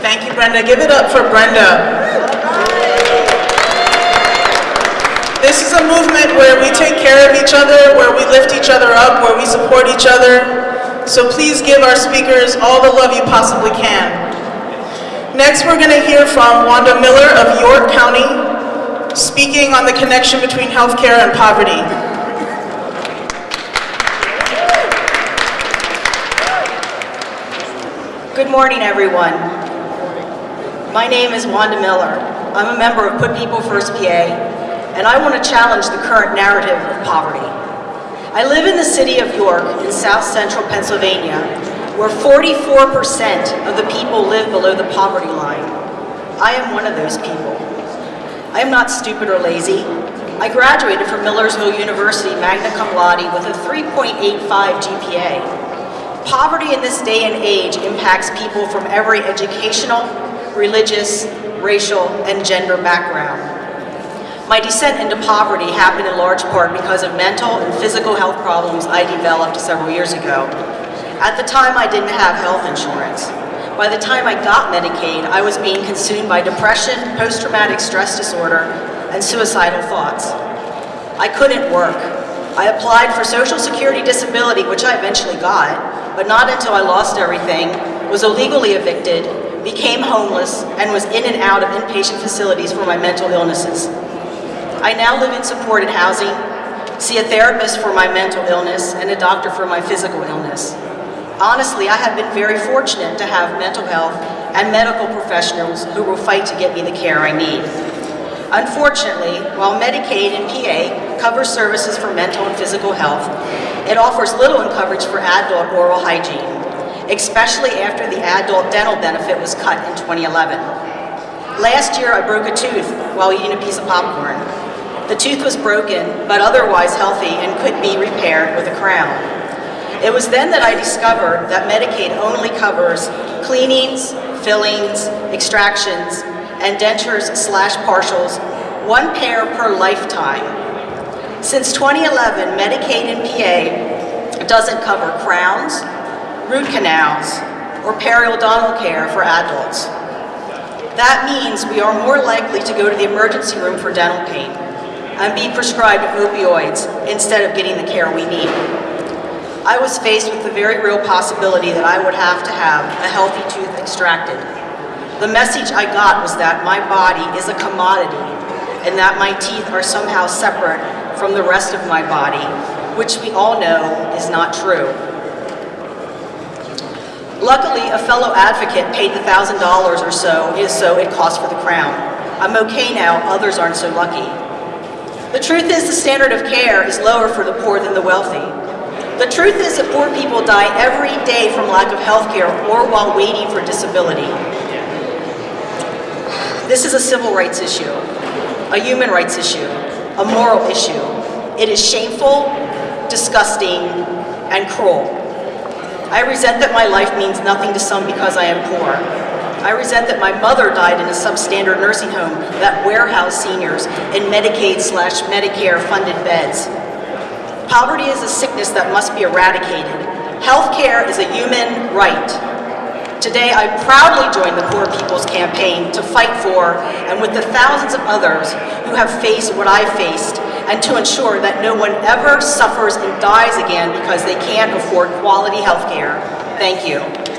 Thank you, Brenda. Give it up for Brenda. This is a movement where we take care of each other, where we lift each other up, where we support each other. So please give our speakers all the love you possibly can. Next, we're going to hear from Wanda Miller of York County, speaking on the connection between healthcare and poverty. Good morning, everyone. My name is Wanda Miller. I'm a member of Put People First PA, and I want to challenge the current narrative of poverty. I live in the city of York in south central Pennsylvania, where 44% of the people live below the poverty line. I am one of those people. I am not stupid or lazy. I graduated from Millersville University magna cum laude with a 3.85 GPA. Poverty in this day and age impacts people from every educational, religious, racial, and gender background. My descent into poverty happened in large part because of mental and physical health problems I developed several years ago. At the time, I didn't have health insurance. By the time I got Medicaid, I was being consumed by depression, post-traumatic stress disorder, and suicidal thoughts. I couldn't work. I applied for Social Security Disability, which I eventually got, but not until I lost everything, was illegally evicted, became homeless, and was in and out of inpatient facilities for my mental illnesses. I now live in supported housing, see a therapist for my mental illness, and a doctor for my physical illness. Honestly, I have been very fortunate to have mental health and medical professionals who will fight to get me the care I need. Unfortunately, while Medicaid and PA cover services for mental and physical health, it offers little in coverage for adult oral hygiene, especially after the adult dental benefit was cut in 2011. Last year, I broke a tooth while eating a piece of popcorn. The tooth was broken, but otherwise healthy and could be repaired with a crown. It was then that I discovered that Medicaid only covers cleanings, fillings, extractions, and dentures slash partials, one pair per lifetime, since 2011, Medicaid and PA doesn't cover crowns, root canals, or periodontal care for adults. That means we are more likely to go to the emergency room for dental pain and be prescribed opioids instead of getting the care we need. I was faced with the very real possibility that I would have to have a healthy tooth extracted. The message I got was that my body is a commodity and that my teeth are somehow separate from the rest of my body, which we all know is not true. Luckily, a fellow advocate paid the $1,000 or so so it cost for the crown. I'm okay now, others aren't so lucky. The truth is the standard of care is lower for the poor than the wealthy. The truth is that poor people die every day from lack of health care or while waiting for disability. This is a civil rights issue, a human rights issue, a moral issue. It is shameful, disgusting, and cruel. I resent that my life means nothing to some because I am poor. I resent that my mother died in a substandard nursing home that warehoused seniors in Medicaid slash Medicare funded beds. Poverty is a sickness that must be eradicated. Healthcare is a human right. Today, I proudly join the Poor People's Campaign to fight for, and with the thousands of others who have faced what I faced, and to ensure that no one ever suffers and dies again because they can't afford quality health care. Thank you.